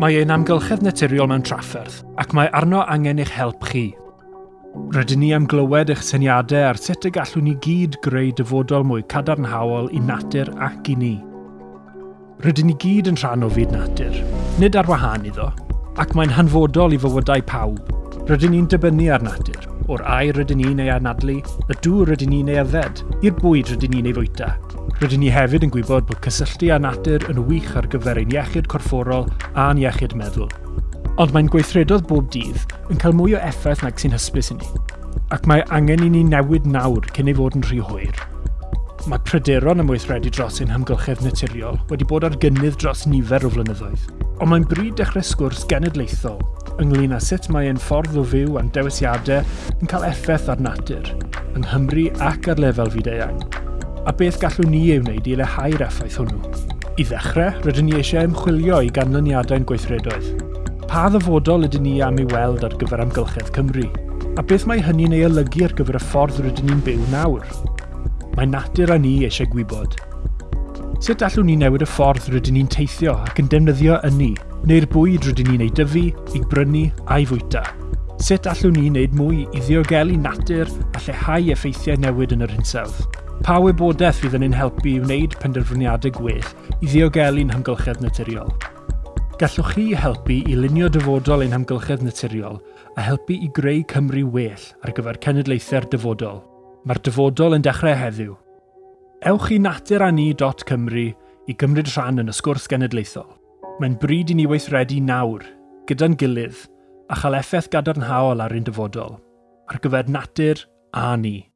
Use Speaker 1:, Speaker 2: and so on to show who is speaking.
Speaker 1: Mae ein amgylchedd naturiol mewn trafferth, ac mae arno angen eich help chi. Rydyn ni am glywed eich syniadau ar sut y gallwn ni gyd greu dyfodol mwy cadarnhaol i natur ac i ni. Rydyn ni gyd yn rhan o fyd natur, nid ar wahân iddo, ac mae'n hanfodol i fywydau pawb. Rydyn ni'n dibynnu ar natur, o'r air rydyn ni'n ei anadlu, y dŵr rydyn ni'n ei yfed, i'r bwyd rydyn ni'n ei fwyta, Rydyn ni hefyd yn gwybod bod cysylltu â natur yn wych ar gyfer ein iechyd corfforol a'n iechyd meddwl. Ond mae'n gweithredodd bob dydd yn cael mwy o effaith nag sy'n hysbys i ni. Ac mae angen i ni newid nawr cyn ei fod yn rhy hwyr. Mae pryderon am weithredu dros ein hymgylchedd naturiol wedi bod ar gynnydd dros nifer o flynyddoedd. Ond mae'n bryd dechrau sgwrs genedlaethol ynglyn â sut mae ein ffordd o fyw a'n dewisiadau yn cael effaith ar natur, yng Nghymru ac ar lefel fyd-eang a beth gallwn ni ei wneud i lehau'r effaith hwnnw. I ddechrau, rydyn ni eisiau ymchwilio i ganlyniadau'n gweithredoedd. Pa ddyfodol ydyn ni am ei weld ar gyfer amgylchedd Cymru? A beth mae hynny'n ei olygu ar gyfer y ffordd rydyn ni'n byw nawr? Mae natur a ni eisiau gwybod. Sut allwn ni newid y ffordd rydyn ni'n teithio ac yn defnyddio yn ni, neu'r bwyd rydyn ni'n ei dyfu, ei brynu a'i fwyta? Sut allwn ni wneud mwy i ddiogelu natur a lleihau effeithiau newid yn yr hinsawdd? Pa wybodaeth fydd yn ein helpu i wneud penderfyniadau gwell i ddiogelu'n hymgylchedd naturiol? Gallwch chi helpu i lunio dyfodol ein hymgylchedd naturiol a helpu i greu Cymru well ar gyfer cenedlaethau'r dyfodol. Mae'r dyfodol yn dechrau heddiw. Ewch i naturani.cymru i gymryd rhan yn y sgwrs genedlaethol. Mae'n bryd i ni weithredu nawr, gyda'n gilydd, a chael effaith gadarnhaol ar ein dyfodol, ar gyfer natur a ni.